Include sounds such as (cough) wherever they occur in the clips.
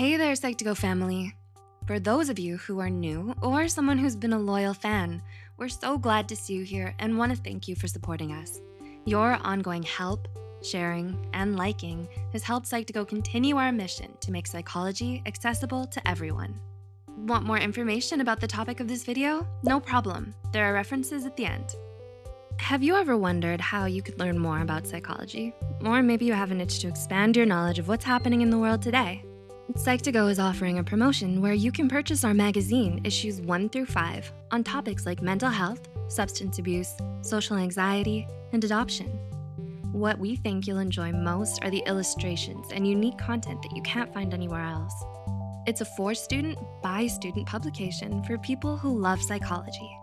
Hey there, Psych2Go family. For those of you who are new or someone who's been a loyal fan, we're so glad to see you here and wanna thank you for supporting us. Your ongoing help, sharing, and liking has helped Psych2Go continue our mission to make psychology accessible to everyone. Want more information about the topic of this video? No problem, there are references at the end. Have you ever wondered how you could learn more about psychology? Or maybe you have an itch to expand your knowledge of what's happening in the world today? Psych2Go is offering a promotion where you can purchase our magazine issues one through five on topics like mental health, substance abuse, social anxiety, and adoption. What we think you'll enjoy most are the illustrations and unique content that you can't find anywhere else. It's a for student, by student publication for people who love psychology.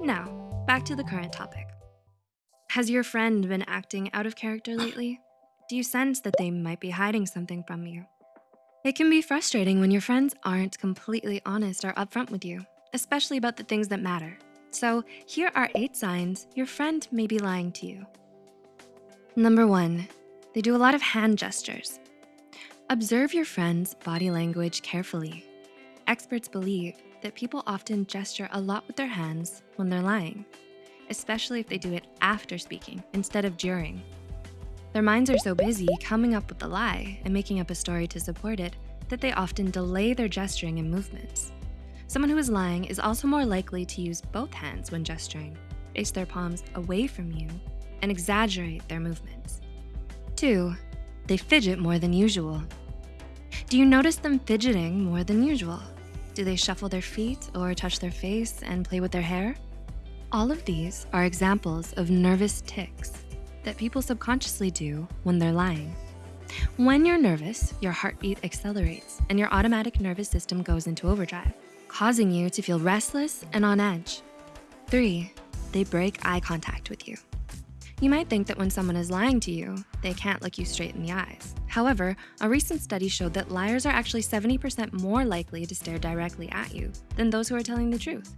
Now, back to the current topic. Has your friend been acting out of character lately? Do you sense that they might be hiding something from you? It can be frustrating when your friends aren't completely honest or upfront with you, especially about the things that matter. So here are eight signs your friend may be lying to you. Number one, they do a lot of hand gestures. Observe your friend's body language carefully. Experts believe that people often gesture a lot with their hands when they're lying, especially if they do it after speaking instead of during. Their minds are so busy coming up with the lie and making up a story to support it that they often delay their gesturing and movements. Someone who is lying is also more likely to use both hands when gesturing, face their palms away from you, and exaggerate their movements. Two, they fidget more than usual. Do you notice them fidgeting more than usual? Do they shuffle their feet or touch their face and play with their hair? All of these are examples of nervous tics that people subconsciously do when they're lying. When you're nervous, your heartbeat accelerates and your automatic nervous system goes into overdrive, causing you to feel restless and on edge. Three, they break eye contact with you. You might think that when someone is lying to you, they can't look you straight in the eyes. However, a recent study showed that liars are actually 70% more likely to stare directly at you than those who are telling the truth.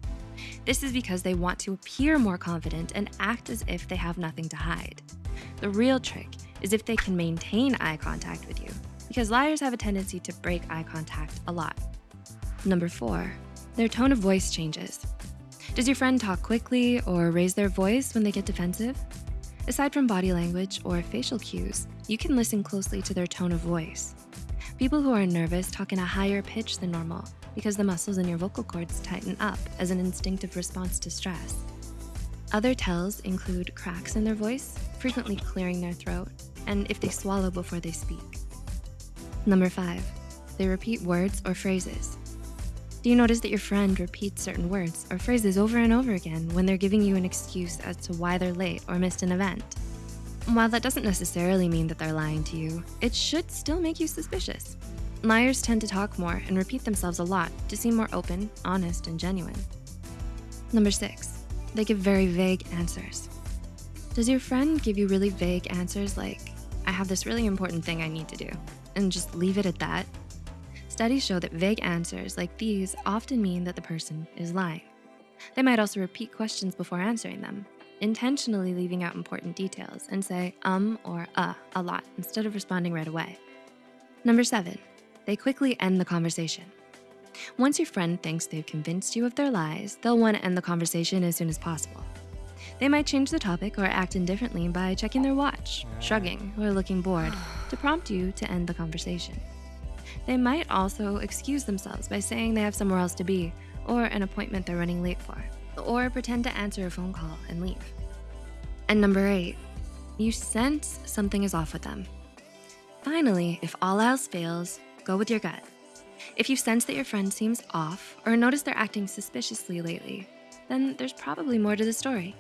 This is because they want to appear more confident and act as if they have nothing to hide. The real trick is if they can maintain eye contact with you, because liars have a tendency to break eye contact a lot. Number four, their tone of voice changes. Does your friend talk quickly or raise their voice when they get defensive? Aside from body language or facial cues, you can listen closely to their tone of voice. People who are nervous talk in a higher pitch than normal because the muscles in your vocal cords tighten up as an instinctive response to stress. Other tells include cracks in their voice, frequently clearing their throat, and if they swallow before they speak. Number five, they repeat words or phrases. Do you notice that your friend repeats certain words or phrases over and over again when they're giving you an excuse as to why they're late or missed an event? While that doesn't necessarily mean that they're lying to you, it should still make you suspicious. Liars tend to talk more and repeat themselves a lot to seem more open, honest, and genuine. Number six, they give very vague answers. Does your friend give you really vague answers like, I have this really important thing I need to do, and just leave it at that? Studies show that vague answers like these often mean that the person is lying. They might also repeat questions before answering them, intentionally leaving out important details and say um or uh a lot instead of responding right away. Number seven, they quickly end the conversation. Once your friend thinks they've convinced you of their lies, they'll wanna end the conversation as soon as possible. They might change the topic or act indifferently by checking their watch, shrugging, or looking bored (sighs) to prompt you to end the conversation. They might also excuse themselves by saying they have somewhere else to be or an appointment they're running late for, or pretend to answer a phone call and leave. And number eight, you sense something is off with them. Finally, if all else fails, go with your gut. If you sense that your friend seems off or notice they're acting suspiciously lately, then there's probably more to the story.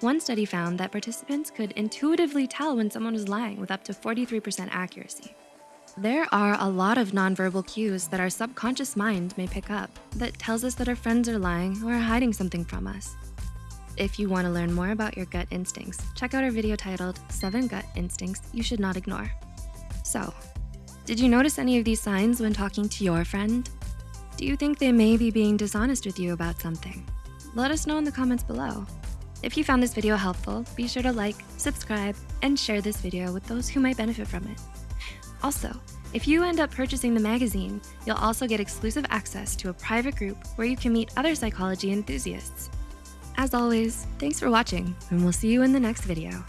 One study found that participants could intuitively tell when someone was lying with up to 43% accuracy. There are a lot of nonverbal cues that our subconscious mind may pick up that tells us that our friends are lying or hiding something from us. If you wanna learn more about your gut instincts, check out our video titled, Seven Gut Instincts You Should Not Ignore. So, did you notice any of these signs when talking to your friend? Do you think they may be being dishonest with you about something? Let us know in the comments below. If you found this video helpful, be sure to like, subscribe, and share this video with those who might benefit from it. Also, If you end up purchasing the magazine, you'll also get exclusive access to a private group where you can meet other psychology enthusiasts. As always, thanks for watching, and we'll see you in the next video.